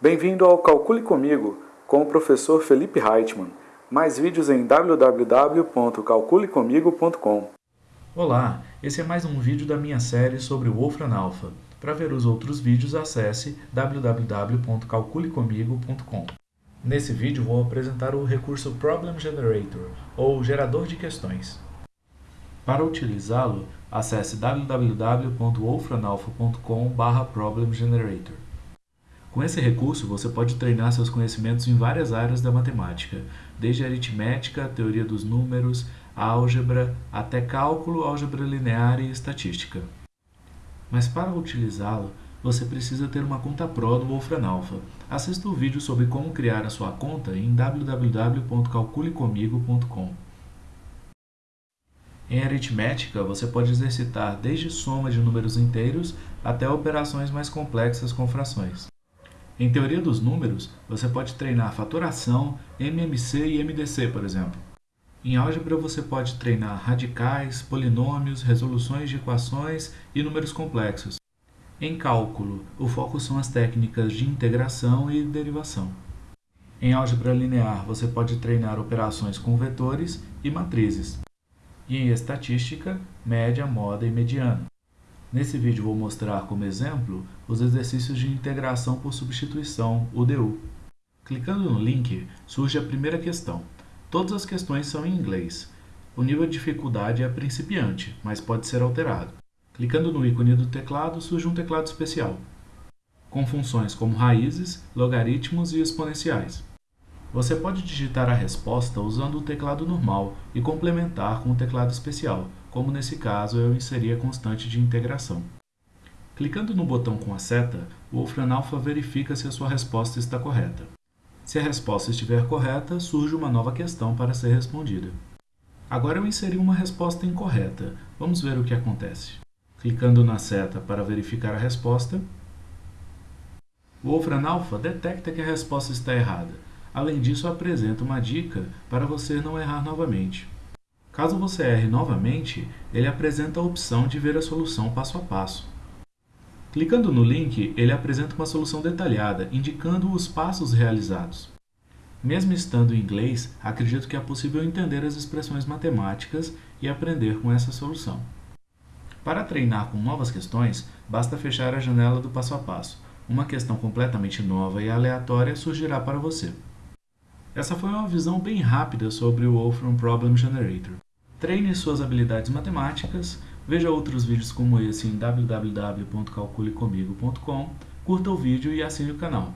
Bem-vindo ao Calcule Comigo, com o professor Felipe Reitman. Mais vídeos em www.calculecomigo.com. Olá, esse é mais um vídeo da minha série sobre o Wolfram Alpha. Para ver os outros vídeos, acesse www.calculecomigo.com. Nesse vídeo vou apresentar o recurso Problem Generator, ou gerador de questões. Para utilizá-lo, acesse www.wolfranalpha.com/problemgenerator. Com esse recurso, você pode treinar seus conhecimentos em várias áreas da matemática, desde aritmética, teoria dos números, álgebra, até cálculo, álgebra linear e estatística. Mas para utilizá-lo, você precisa ter uma conta Pro do Wolfram Alpha. Assista o vídeo sobre como criar a sua conta em www.calculecomigo.com. Em aritmética, você pode exercitar desde soma de números inteiros até operações mais complexas com frações. Em teoria dos números, você pode treinar fatoração, MMC e MDC, por exemplo. Em álgebra, você pode treinar radicais, polinômios, resoluções de equações e números complexos. Em cálculo, o foco são as técnicas de integração e derivação. Em álgebra linear, você pode treinar operações com vetores e matrizes e em estatística, média, moda e mediana. Nesse vídeo vou mostrar como exemplo os exercícios de integração por substituição, UDU. Clicando no link, surge a primeira questão. Todas as questões são em inglês. O nível de dificuldade é principiante, mas pode ser alterado. Clicando no ícone do teclado, surge um teclado especial, com funções como raízes, logaritmos e exponenciais. Você pode digitar a resposta usando o teclado normal e complementar com o teclado especial, como nesse caso eu inseri a constante de integração. Clicando no botão com a seta, o Wolfram Alpha verifica se a sua resposta está correta. Se a resposta estiver correta, surge uma nova questão para ser respondida. Agora eu inseri uma resposta incorreta. Vamos ver o que acontece. Clicando na seta para verificar a resposta, o Wolfram Alpha detecta que a resposta está errada Além disso, apresenta uma dica para você não errar novamente. Caso você erre novamente, ele apresenta a opção de ver a solução passo a passo. Clicando no link, ele apresenta uma solução detalhada, indicando os passos realizados. Mesmo estando em inglês, acredito que é possível entender as expressões matemáticas e aprender com essa solução. Para treinar com novas questões, basta fechar a janela do passo a passo. Uma questão completamente nova e aleatória surgirá para você. Essa foi uma visão bem rápida sobre o Wolfram Problem Generator. Treine suas habilidades matemáticas, veja outros vídeos como esse em www.calculecomigo.com, curta o vídeo e assine o canal.